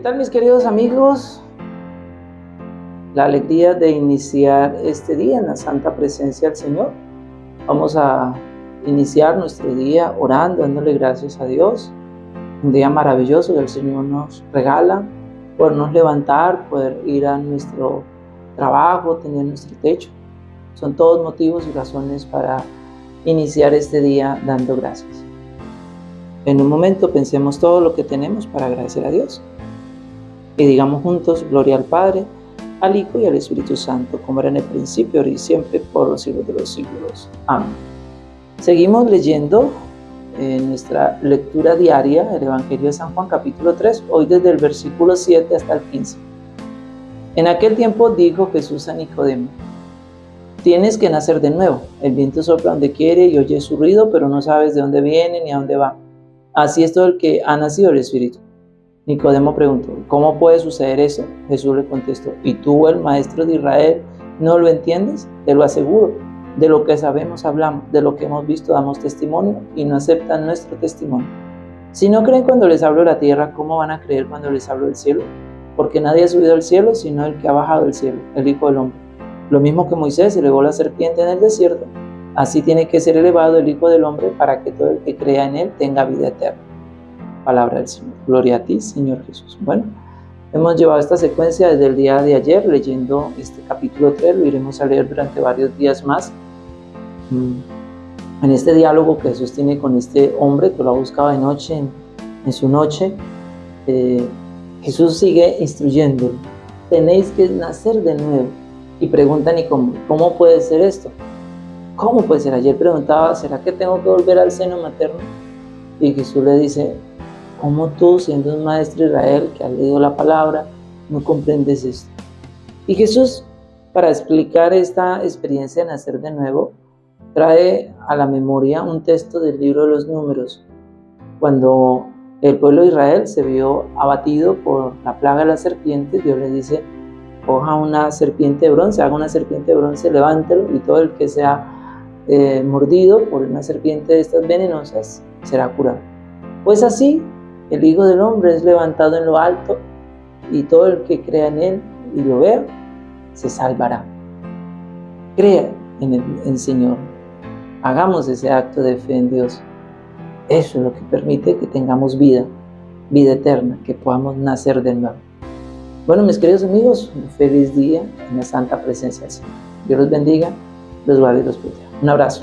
tal mis queridos amigos? La alegría de iniciar este día en la santa presencia del Señor. Vamos a iniciar nuestro día orando, dándole gracias a Dios. Un día maravilloso que el Señor nos regala, podernos levantar, poder ir a nuestro trabajo, tener nuestro techo. Son todos motivos y razones para iniciar este día dando gracias. En un momento pensemos todo lo que tenemos para agradecer a Dios. Y digamos juntos, gloria al Padre, al Hijo y al Espíritu Santo, como era en el principio, ahora y siempre, por los siglos de los siglos. Amén. Seguimos leyendo en nuestra lectura diaria el Evangelio de San Juan capítulo 3, hoy desde el versículo 7 hasta el 15. En aquel tiempo dijo Jesús a Nicodemo, tienes que nacer de nuevo, el viento sopla donde quiere y oye su ruido, pero no sabes de dónde viene ni a dónde va. Así es todo el que ha nacido del Espíritu. Nicodemo preguntó, ¿cómo puede suceder eso? Jesús le contestó, ¿y tú, el maestro de Israel, no lo entiendes? Te lo aseguro, de lo que sabemos hablamos, de lo que hemos visto damos testimonio y no aceptan nuestro testimonio. Si no creen cuando les hablo de la tierra, ¿cómo van a creer cuando les hablo del cielo? Porque nadie ha subido al cielo sino el que ha bajado del cielo, el Hijo del Hombre. Lo mismo que Moisés elevó la serpiente en el desierto, así tiene que ser elevado el Hijo del Hombre para que todo el que crea en él tenga vida eterna. Palabra del Señor. Gloria a ti, Señor Jesús. Bueno, hemos llevado esta secuencia desde el día de ayer leyendo este capítulo 3, lo iremos a leer durante varios días más. Mm. En este diálogo que Jesús tiene con este hombre que lo ha buscado de noche, en, su noche, eh, Jesús sigue instruyéndolo. Tenéis que nacer de nuevo. Y preguntan, ¿y cómo, cómo puede ser esto? ¿Cómo puede ser? Ayer preguntaba, ¿será que tengo que volver al seno materno? Y Jesús le dice, ¿Cómo tú, siendo un maestro Israel que ha leído la palabra, no comprendes esto? Y Jesús, para explicar esta experiencia de nacer de nuevo, trae a la memoria un texto del libro de los números, cuando el pueblo de Israel se vio abatido por la plaga de las serpientes, Dios le dice, coja una serpiente de bronce, haga una serpiente de bronce, levántelo y todo el que sea eh, mordido por una serpiente de estas venenosas será curado. Pues así el Hijo del Hombre es levantado en lo alto y todo el que crea en Él y lo vea, se salvará. Crea en el, Señor. Hagamos ese acto de fe en Dios. Eso es lo que permite que tengamos vida, vida eterna, que podamos nacer de nuevo. Bueno, mis queridos amigos, un feliz día en la santa presencia del Señor. Dios los bendiga, los guarde y los proteja. Un abrazo.